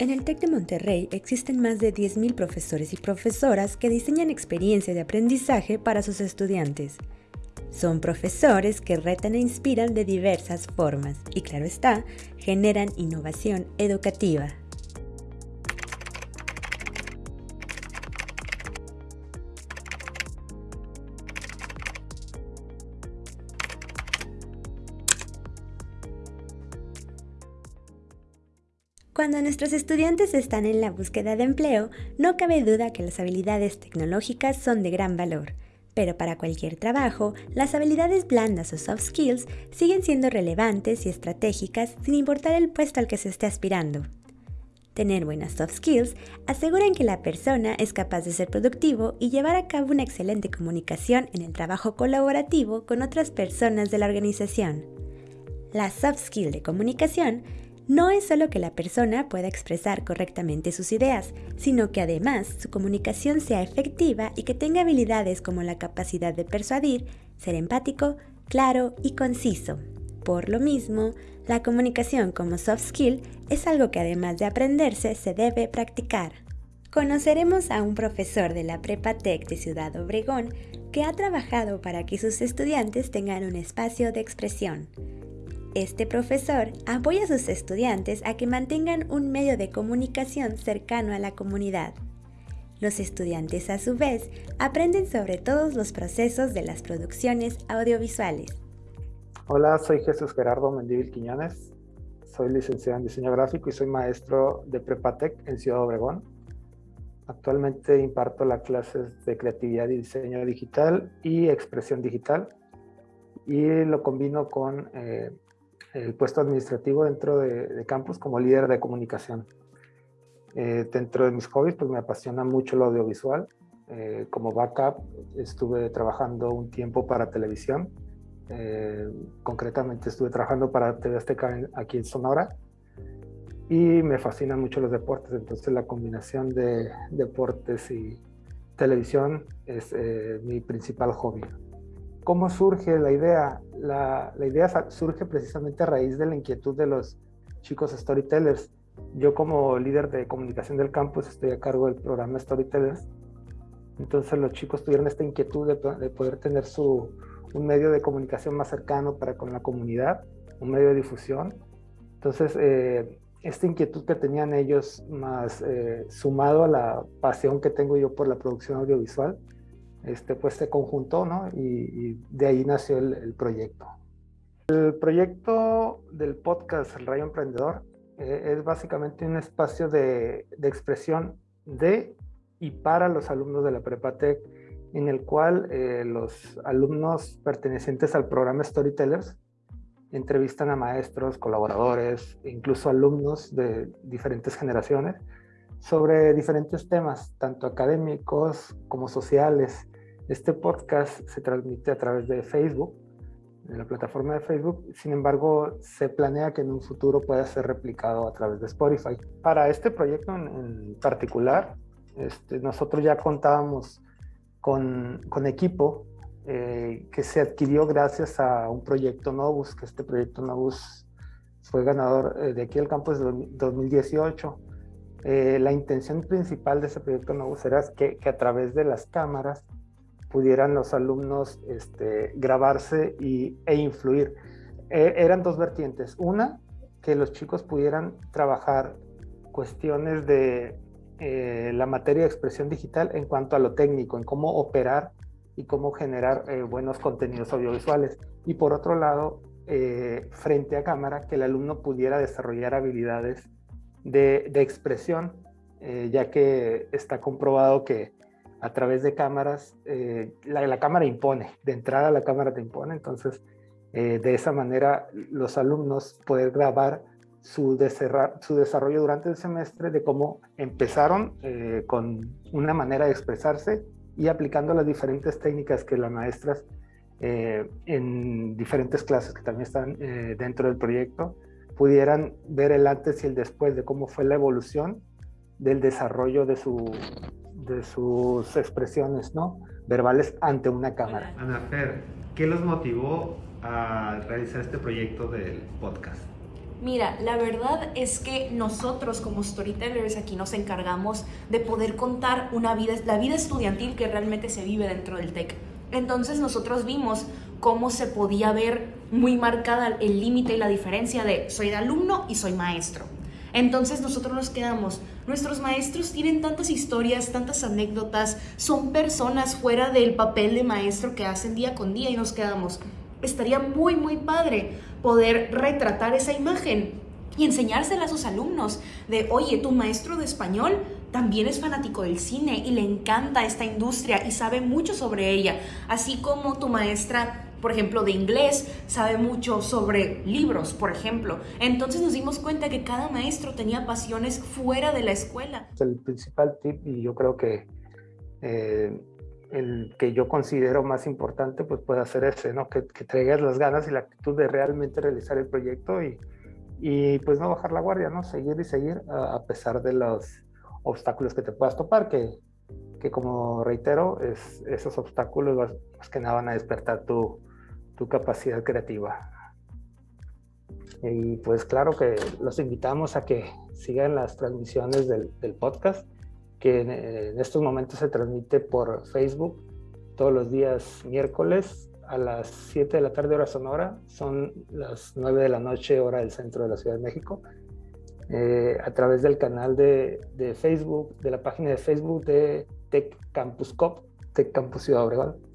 En el TEC de Monterrey existen más de 10.000 profesores y profesoras que diseñan experiencias de aprendizaje para sus estudiantes. Son profesores que retan e inspiran de diversas formas y, claro está, generan innovación educativa. Cuando nuestros estudiantes están en la búsqueda de empleo, no cabe duda que las habilidades tecnológicas son de gran valor. Pero para cualquier trabajo, las habilidades blandas o soft skills siguen siendo relevantes y estratégicas sin importar el puesto al que se esté aspirando. Tener buenas soft skills aseguran que la persona es capaz de ser productivo y llevar a cabo una excelente comunicación en el trabajo colaborativo con otras personas de la organización. La soft skill de comunicación no es solo que la persona pueda expresar correctamente sus ideas, sino que además su comunicación sea efectiva y que tenga habilidades como la capacidad de persuadir, ser empático, claro y conciso. Por lo mismo, la comunicación como soft skill es algo que además de aprenderse se debe practicar. Conoceremos a un profesor de la Prepa Tech de Ciudad Obregón que ha trabajado para que sus estudiantes tengan un espacio de expresión. Este profesor apoya a sus estudiantes a que mantengan un medio de comunicación cercano a la comunidad. Los estudiantes a su vez aprenden sobre todos los procesos de las producciones audiovisuales. Hola, soy Jesús Gerardo Mendívil Quiñones. Soy licenciado en diseño gráfico y soy maestro de Prepatec en Ciudad Obregón. Actualmente imparto las clases de creatividad y diseño digital y expresión digital y lo combino con eh, el puesto administrativo dentro de, campus como líder de comunicación. Eh, dentro de mis hobbies, pues me apasiona mucho lo audiovisual. Eh, como backup estuve trabajando un tiempo para televisión. Eh, concretamente estuve trabajando para TV Azteca aquí en Sonora. Y me fascinan mucho los deportes, entonces la combinación de deportes y televisión es mi principal hobby. ¿Cómo surge la idea? La, idea surge precisamente a raíz de la inquietud de los chicos storytellers. Yo como líder de comunicación del campus estoy a cargo del programa Storytellers. Entonces los chicos tuvieron esta inquietud de, poder tener su, un medio de comunicación más cercano para con la comunidad, un medio de difusión. Entonces, eh, esta inquietud que tenían ellos, más eh, sumado a la pasión que tengo yo por la producción audiovisual, este, pues se conjuntó, ¿no? Y, de ahí nació el, proyecto. El proyecto del podcast El Rayo Emprendedor eh, es básicamente un espacio de, expresión de y para los alumnos de la Prepatec, en el cual eh, los alumnos pertenecientes al programa Storytellers entrevistan a maestros, colaboradores, incluso alumnos de diferentes generaciones sobre diferentes temas, tanto académicos como sociales, este podcast se transmite a través de Facebook, de la plataforma de Facebook, sin embargo, se planea que en un futuro pueda ser replicado a través de Spotify. Para este proyecto en, particular, este, nosotros ya contábamos con, con equipo eh, que se adquirió gracias a un proyecto Novus, que este proyecto Novus fue ganador eh, de aquí al campus de 2018. Eh, la intención principal de ese proyecto Novus era que, que a través de las cámaras pudieran los alumnos este, grabarse y, e influir. E, eran dos vertientes. Una, que los chicos pudieran trabajar cuestiones de eh, la materia de expresión digital en cuanto a lo técnico, en cómo operar y cómo generar eh, buenos contenidos audiovisuales. Y por otro lado, eh, frente a cámara, que el alumno pudiera desarrollar habilidades de, de expresión, ya que está comprobado que a través de cámaras, eh, la, cámara impone, de entrada la cámara te impone, entonces eh, de esa manera los alumnos pueden grabar su, su desarrollo durante el semestre de cómo empezaron eh, con una manera de expresarse y aplicando las diferentes técnicas que las maestras en diferentes clases que también están dentro del proyecto pudieran ver el antes y el después de cómo fue la evolución del desarrollo de su, de sus expresiones ¿no? verbales ante una cámara. Ana Fer, ¿qué los motivó a realizar este proyecto del podcast? Mira, la verdad es que nosotros como storytellers aquí nos encargamos de poder contar una vida, la vida estudiantil que realmente se vive dentro del TEC. Entonces nosotros vimos cómo se podía ver muy marcada el límite y la diferencia de soy de alumno y soy maestro. Entonces nosotros nos quedamos, nuestros maestros tienen tantas historias, tantas anécdotas, son personas fuera del papel de maestro que hacen día con día y nos quedamos, estaría muy, muy padre poder retratar esa imagen y enseñársela a sus alumnos de, oye, tu maestro de español también es fanático del cine y le encanta esta industria y sabe mucho sobre ella, así como tu maestra por ejemplo, de inglés, sabe mucho sobre libros, por ejemplo. Entonces nos dimos cuenta que cada maestro tenía pasiones fuera de la escuela. El principal tip, y yo creo que eh, el que yo considero más importante, pues puede ser ese, ¿no? Que, que traigas las ganas y la actitud de realmente realizar el proyecto y, y pues no bajar la guardia, ¿no? Seguir y seguir a, pesar de los obstáculos que te puedas topar, que, que como reitero, es, esos obstáculos más que nada van a despertar tu, tu capacidad creativa. Y pues claro que los invitamos a que sigan las transmisiones del, podcast que en, estos momentos se transmite por Facebook todos los días miércoles a las 7 de la tarde hora sonora, son las 9 de la noche hora del centro de la Ciudad de México, eh, a través del canal de, de, Facebook, de la página de Facebook de Tech Campus Cop, Tech Campus Ciudad Obregón.